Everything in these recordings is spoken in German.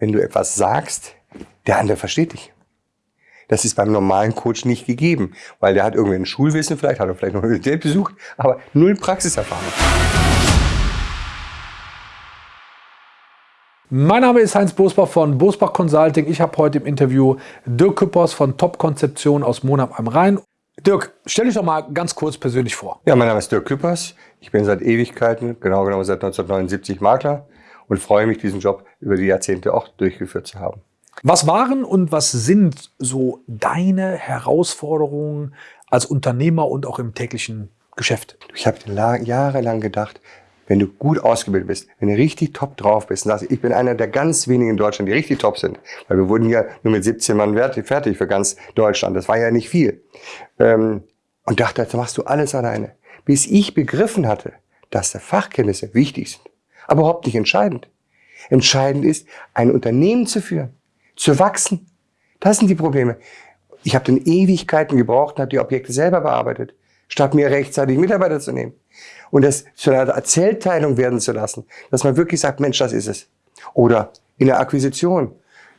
wenn du etwas sagst, der andere versteht dich. Das ist beim normalen Coach nicht gegeben, weil der hat irgendwie ein Schulwissen, vielleicht hat er vielleicht noch eine Universität besucht, aber null Praxiserfahrung. Mein Name ist Heinz Bosbach von Bosbach Consulting. Ich habe heute im Interview Dirk Küppers von Top Konzeption aus Monab am Rhein. Dirk, stell dich doch mal ganz kurz persönlich vor. Ja, mein Name ist Dirk Küppers. Ich bin seit Ewigkeiten, genau genommen seit 1979 Makler und freue mich, diesen Job über die Jahrzehnte auch durchgeführt zu haben. Was waren und was sind so deine Herausforderungen als Unternehmer und auch im täglichen Geschäft? Ich habe jahrelang gedacht, wenn du gut ausgebildet bist, wenn du richtig top drauf bist und sagst, ich bin einer der ganz wenigen in Deutschland, die richtig top sind, weil wir wurden ja nur mit 17 Mann fertig für ganz Deutschland, das war ja nicht viel. Ähm, und dachte, jetzt machst du alles alleine. Bis ich begriffen hatte, dass Fachkenntnisse wichtig sind, aber überhaupt nicht entscheidend. Entscheidend ist, ein Unternehmen zu führen zu wachsen. Das sind die Probleme. Ich habe dann Ewigkeiten gebraucht und habe die Objekte selber bearbeitet, statt mir rechtzeitig Mitarbeiter zu nehmen. Und das zu einer Erzählteilung werden zu lassen, dass man wirklich sagt, Mensch, das ist es. Oder in der Akquisition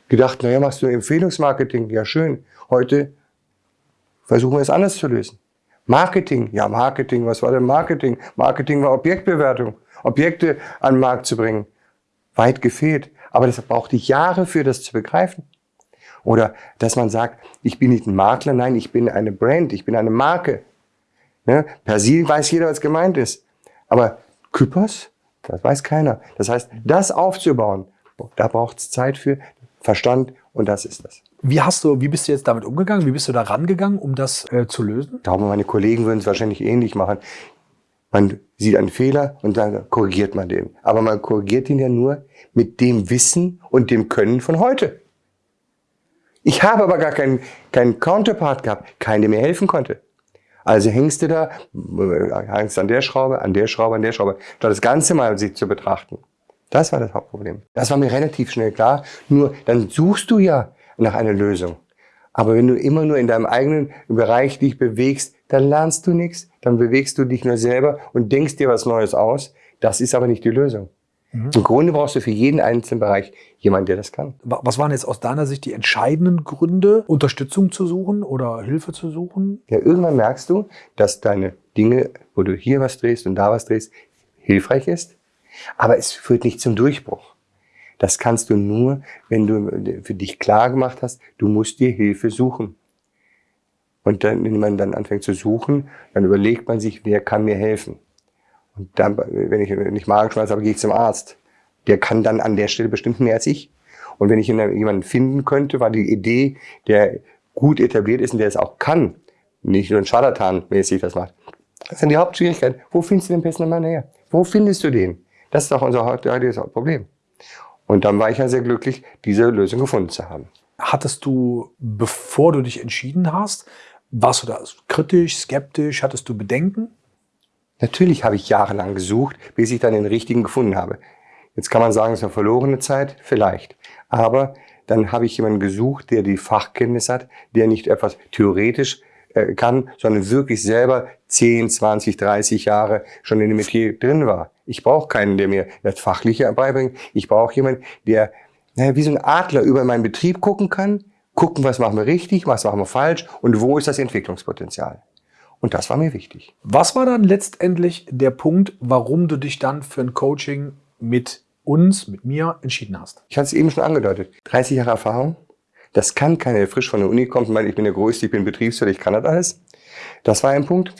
gedacht, naja, machst du Empfehlungsmarketing, ja schön. Heute versuchen wir es anders zu lösen. Marketing, ja Marketing, was war denn Marketing? Marketing war Objektbewertung, Objekte an den Markt zu bringen. Weit gefehlt. Aber das brauchte Jahre für das zu begreifen. Oder dass man sagt, ich bin nicht ein Makler, nein, ich bin eine Brand, ich bin eine Marke. Ne? Per se weiß jeder, was gemeint ist. Aber Kypros, das weiß keiner. Das heißt, das aufzubauen, da braucht es Zeit für, Verstand und das ist das. Wie hast du, wie bist du jetzt damit umgegangen? Wie bist du da rangegangen, um das äh, zu lösen? Ich glaube, meine Kollegen würden es wahrscheinlich ähnlich machen. Man sieht einen Fehler und dann korrigiert man den. Aber man korrigiert ihn ja nur mit dem Wissen und dem Können von heute. Ich habe aber gar keinen, keinen Counterpart gehabt, keinen, der mir helfen konnte. Also hängst du da, hängst an der Schraube, an der Schraube, an der Schraube, statt das Ganze mal sich zu betrachten. Das war das Hauptproblem. Das war mir relativ schnell klar. Nur dann suchst du ja nach einer Lösung. Aber wenn du immer nur in deinem eigenen Bereich dich bewegst, dann lernst du nichts, dann bewegst du dich nur selber und denkst dir was Neues aus. Das ist aber nicht die Lösung. Mhm. Im Grunde brauchst du für jeden einzelnen Bereich jemanden, der das kann. Was waren jetzt aus deiner Sicht die entscheidenden Gründe, Unterstützung zu suchen oder Hilfe zu suchen? Ja, irgendwann merkst du, dass deine Dinge, wo du hier was drehst und da was drehst, hilfreich ist. Aber es führt nicht zum Durchbruch. Das kannst du nur, wenn du für dich klar gemacht hast, du musst dir Hilfe suchen. Und dann, wenn man dann anfängt zu suchen, dann überlegt man sich, wer kann mir helfen. Und dann, wenn ich nicht Magenschmerz habe, gehe ich zum Arzt. Der kann dann an der Stelle bestimmt mehr als ich. Und wenn ich jemanden finden könnte, war die Idee, der gut etabliert ist und der es auch kann, nicht nur ein Scharlatan-mäßig das macht. Das sind die Hauptschwierigkeiten. Wo findest du den besten Mann her? Wo findest du den? Das ist doch unser heutiges Problem. Und dann war ich ja sehr glücklich, diese Lösung gefunden zu haben. Hattest du, bevor du dich entschieden hast, warst du da kritisch, skeptisch? Hattest du Bedenken? Natürlich habe ich jahrelang gesucht, bis ich dann den richtigen gefunden habe. Jetzt kann man sagen, es ist eine verlorene Zeit, vielleicht. Aber dann habe ich jemanden gesucht, der die Fachkenntnis hat, der nicht etwas theoretisch äh, kann, sondern wirklich selber 10, 20, 30 Jahre schon in dem Metier drin war. Ich brauche keinen, der mir das Fachliche beibringt. Ich brauche jemanden, der naja, wie so ein Adler über meinen Betrieb gucken kann, gucken, was machen wir richtig, was machen wir falsch und wo ist das Entwicklungspotenzial. Und das war mir wichtig. Was war dann letztendlich der Punkt, warum du dich dann für ein Coaching mit uns, mit mir entschieden hast? Ich hatte es eben schon angedeutet. 30 Jahre Erfahrung. Das kann keiner, der frisch von der Uni kommt und meint, ich bin der Größte, ich bin Betriebswirt, ich kann das alles. Das war ein Punkt.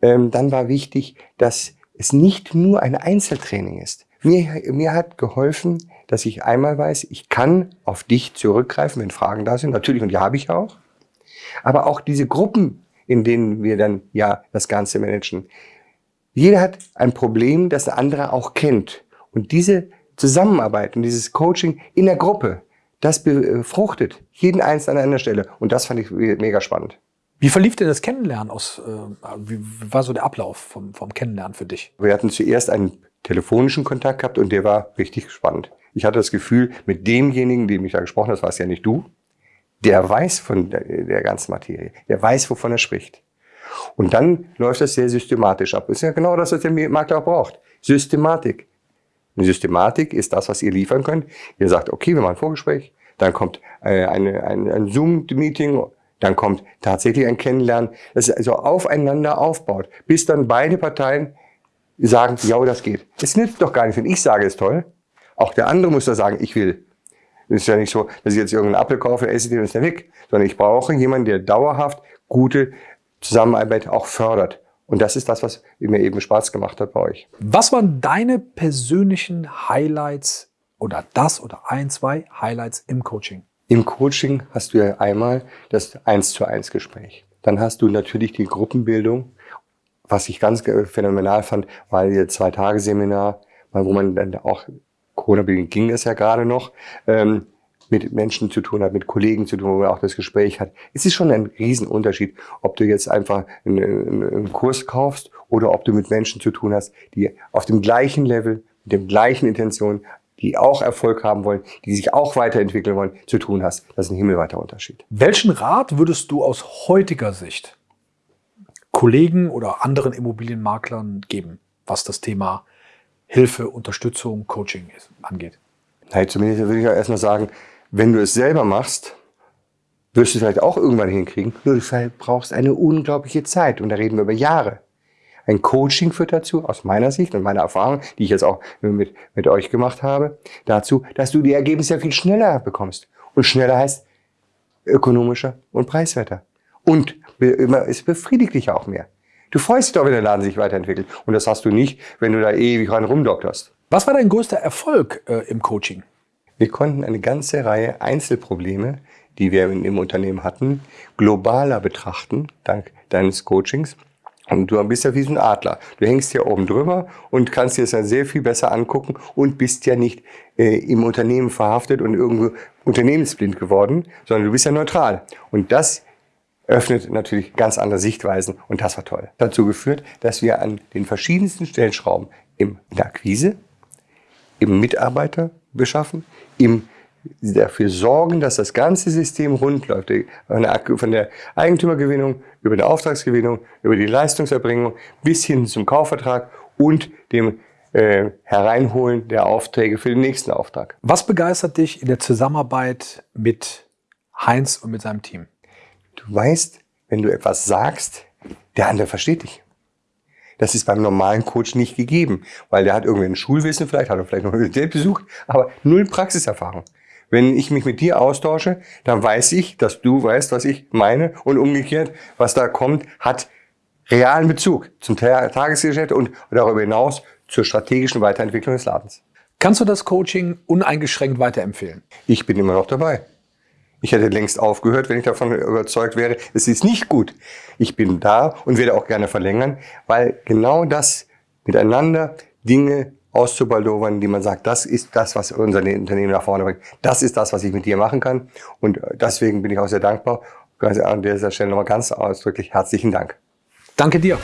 Ähm, dann war wichtig, dass es nicht nur ein Einzeltraining ist. Mir, mir hat geholfen, dass ich einmal weiß, ich kann auf dich zurückgreifen, wenn Fragen da sind. Natürlich, und die habe ich auch. Aber auch diese Gruppen, in denen wir dann ja das Ganze managen. Jeder hat ein Problem, das der andere auch kennt. Und diese Zusammenarbeit und dieses Coaching in der Gruppe, das befruchtet jeden Einzelnen an einer Stelle. Und das fand ich mega spannend. Wie verlief denn das Kennenlernen aus, äh, wie war so der Ablauf vom, vom Kennenlernen für dich? Wir hatten zuerst einen telefonischen Kontakt gehabt und der war richtig spannend. Ich hatte das Gefühl, mit demjenigen, dem ich da gesprochen habe, das warst ja nicht du, der weiß von der, der ganzen Materie, der weiß, wovon er spricht. Und dann läuft das sehr systematisch ab. Das ist ja genau das, was der Makler auch braucht. Systematik. Eine Systematik ist das, was ihr liefern könnt. Ihr sagt, okay, wir machen ein Vorgespräch, dann kommt äh, eine, ein, ein Zoom-Meeting, dann kommt tatsächlich ein Kennenlernen, das also aufeinander aufbaut, bis dann beide Parteien sagen, ja, das geht. Es nützt doch gar nicht, wenn ich sage, es ist toll. Auch der andere muss da sagen, ich will. Es ist ja nicht so, dass ich jetzt irgendeinen Apfel kaufe, esse den und ist der weg. Sondern ich brauche jemanden, der dauerhaft gute Zusammenarbeit auch fördert. Und das ist das, was mir eben Spaß gemacht hat bei euch. Was waren deine persönlichen Highlights oder das oder ein, zwei Highlights im Coaching? Im Coaching hast du ja einmal das Eins zu eins Gespräch. Dann hast du natürlich die Gruppenbildung. Was ich ganz phänomenal fand, war ihr Zwei-Tage-Seminar, wo man dann auch, Corona-bedingt ging es ja gerade noch, ähm, mit Menschen zu tun hat, mit Kollegen zu tun, wo man auch das Gespräch hat. Es ist schon ein Riesenunterschied, ob du jetzt einfach einen, einen Kurs kaufst oder ob du mit Menschen zu tun hast, die auf dem gleichen Level, mit dem gleichen Intention, die auch Erfolg haben wollen, die sich auch weiterentwickeln wollen, zu tun hast. Das ist ein himmelweiter Unterschied. Welchen Rat würdest du aus heutiger Sicht Kollegen oder anderen Immobilienmaklern geben, was das Thema Hilfe, Unterstützung, Coaching angeht? Nein, zumindest würde ich ja erstmal sagen, wenn du es selber machst, wirst du es vielleicht auch irgendwann hinkriegen. Nur du brauchst eine unglaubliche Zeit. Und da reden wir über Jahre. Ein Coaching führt dazu, aus meiner Sicht und meiner Erfahrung, die ich jetzt auch mit, mit euch gemacht habe, dazu, dass du die Ergebnisse viel schneller bekommst. Und schneller heißt ökonomischer und preiswerter. Und es befriedigt dich auch mehr. Du freust dich doch, wenn der Laden sich weiterentwickelt. Und das hast du nicht, wenn du da ewig rein rumdokterst. Was war dein größter Erfolg äh, im Coaching? Wir konnten eine ganze Reihe Einzelprobleme, die wir im Unternehmen hatten, globaler betrachten, dank deines Coachings. Und du bist ja wie ein Adler. Du hängst hier oben drüber und kannst dir das ja sehr viel besser angucken und bist ja nicht äh, im Unternehmen verhaftet und irgendwo unternehmensblind geworden, sondern du bist ja neutral. Und das öffnet natürlich ganz andere Sichtweisen und das war toll. Dazu geführt, dass wir an den verschiedensten Stellschrauben in der Akquise, im Mitarbeiter beschaffen, im dafür sorgen, dass das ganze System rund läuft. Von der Eigentümergewinnung über die Auftragsgewinnung, über die Leistungserbringung bis hin zum Kaufvertrag und dem äh, Hereinholen der Aufträge für den nächsten Auftrag. Was begeistert dich in der Zusammenarbeit mit Heinz und mit seinem Team? Du weißt, wenn du etwas sagst, der andere versteht dich. Das ist beim normalen Coach nicht gegeben, weil der hat irgendwie ein Schulwissen, vielleicht hat er vielleicht noch Universität besucht, aber null Praxiserfahrung. Wenn ich mich mit dir austausche, dann weiß ich, dass du weißt, was ich meine und umgekehrt, was da kommt, hat realen Bezug zum Tagesgeschäft und darüber hinaus zur strategischen Weiterentwicklung des Ladens. Kannst du das Coaching uneingeschränkt weiterempfehlen? Ich bin immer noch dabei. Ich hätte längst aufgehört, wenn ich davon überzeugt wäre, es ist nicht gut. Ich bin da und werde auch gerne verlängern, weil genau das miteinander Dinge auszubaldowern, die man sagt, das ist das, was unser Unternehmen nach vorne bringt. Das ist das, was ich mit dir machen kann. Und deswegen bin ich auch sehr dankbar. An dieser Stelle nochmal ganz ausdrücklich herzlichen Dank. Danke dir.